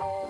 Bye.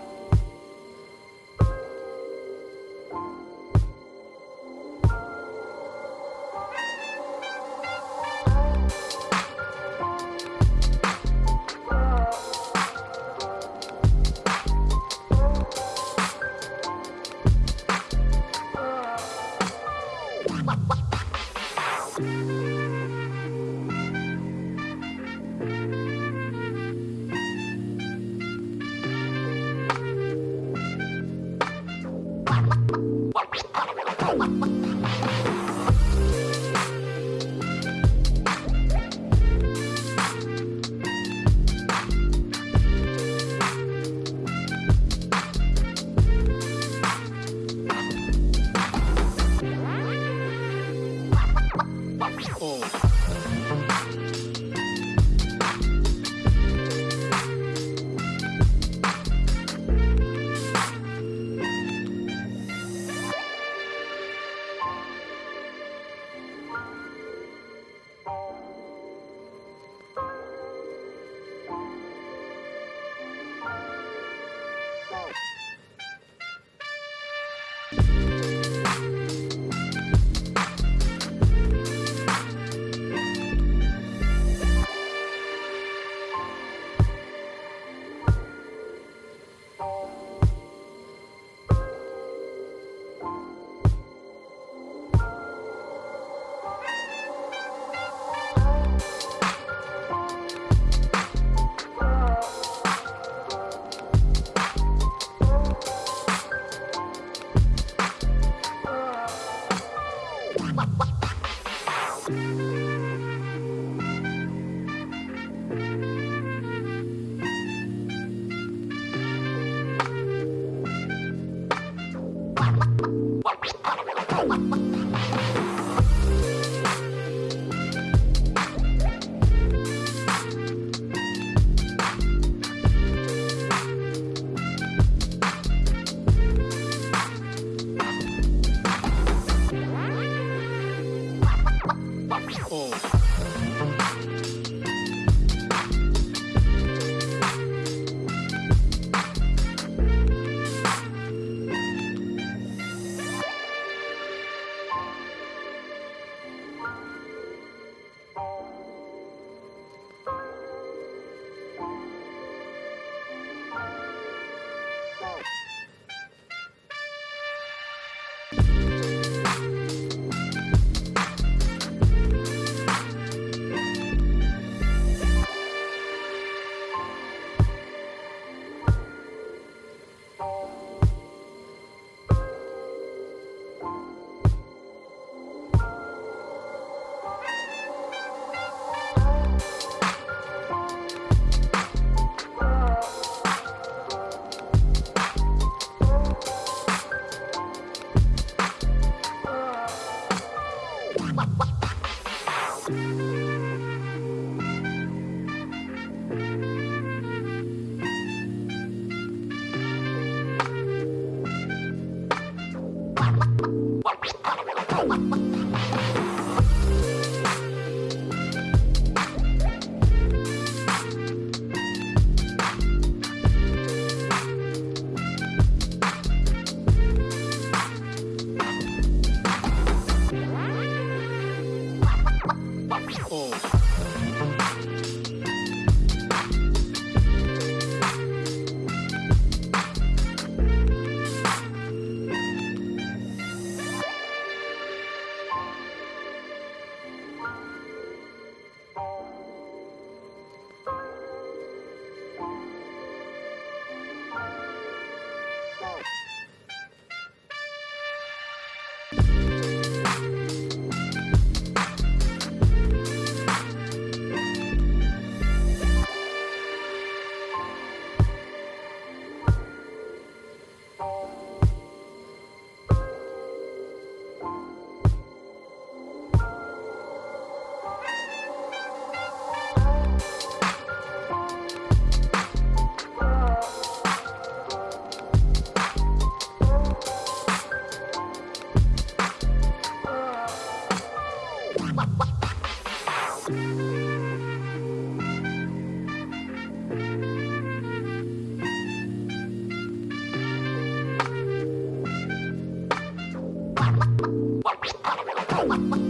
Oh, my God.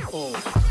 Oh.